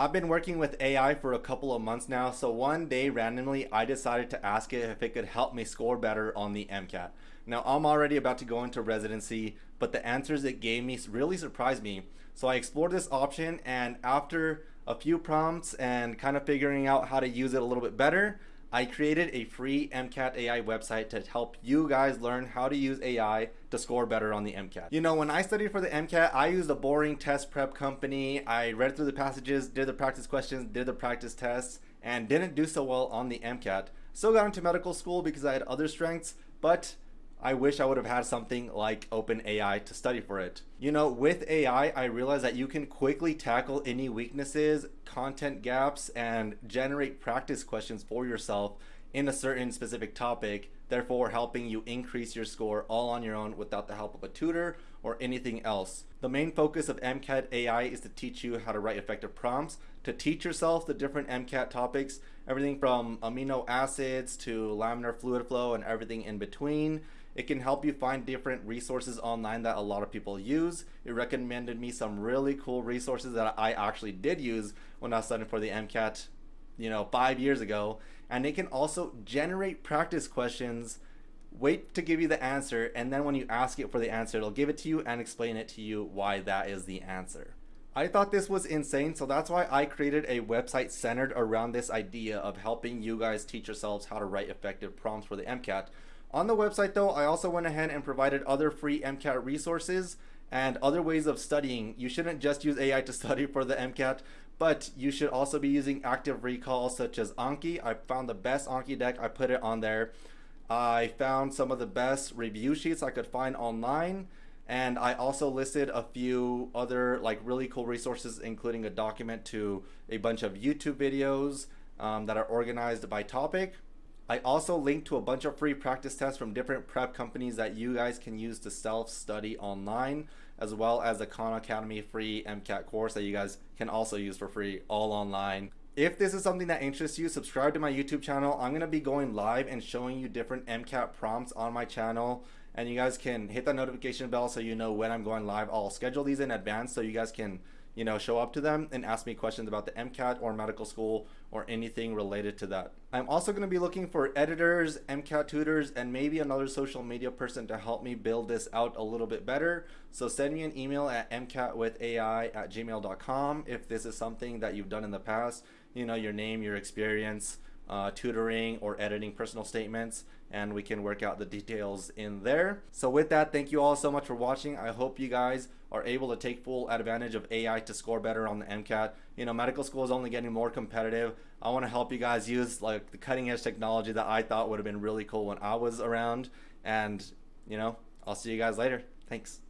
I've been working with AI for a couple of months now, so one day randomly I decided to ask it if it could help me score better on the MCAT. Now I'm already about to go into residency, but the answers it gave me really surprised me. So I explored this option and after a few prompts and kind of figuring out how to use it a little bit better, I created a free MCAT AI website to help you guys learn how to use AI to score better on the MCAT. You know, when I studied for the MCAT, I used a boring test prep company. I read through the passages, did the practice questions, did the practice tests, and didn't do so well on the MCAT. Still got into medical school because I had other strengths, but I wish I would have had something like OpenAI to study for it. You know, with AI, I realized that you can quickly tackle any weaknesses, content gaps, and generate practice questions for yourself in a certain specific topic, therefore helping you increase your score all on your own without the help of a tutor or anything else. The main focus of MCAT AI is to teach you how to write effective prompts, to teach yourself the different MCAT topics, everything from amino acids to laminar fluid flow and everything in between. It can help you find different resources online that a lot of people use. It recommended me some really cool resources that I actually did use when I was studying for the MCAT, you know, five years ago. And it can also generate practice questions, wait to give you the answer, and then when you ask it for the answer, it'll give it to you and explain it to you why that is the answer. I thought this was insane, so that's why I created a website centered around this idea of helping you guys teach yourselves how to write effective prompts for the MCAT. On the website though, I also went ahead and provided other free MCAT resources and other ways of studying. You shouldn't just use AI to study for the MCAT, but you should also be using active recall such as Anki. I found the best Anki deck, I put it on there. I found some of the best review sheets I could find online and I also listed a few other like really cool resources including a document to a bunch of YouTube videos um, that are organized by topic. I also linked to a bunch of free practice tests from different prep companies that you guys can use to self-study online, as well as the Khan Academy free MCAT course that you guys can also use for free all online. If this is something that interests you, subscribe to my YouTube channel. I'm going to be going live and showing you different MCAT prompts on my channel. And you guys can hit that notification bell so you know when I'm going live. I'll schedule these in advance so you guys can you know, show up to them and ask me questions about the MCAT or medical school or anything related to that. I'm also going to be looking for editors, MCAT tutors, and maybe another social media person to help me build this out a little bit better. So send me an email at mcatwithai at gmail.com if this is something that you've done in the past. You know, your name, your experience, uh, tutoring or editing personal statements and we can work out the details in there. So with that, thank you all so much for watching. I hope you guys are able to take full advantage of AI to score better on the MCAT. You know, medical school is only getting more competitive. I want to help you guys use like the cutting edge technology that I thought would have been really cool when I was around. And, you know, I'll see you guys later. Thanks.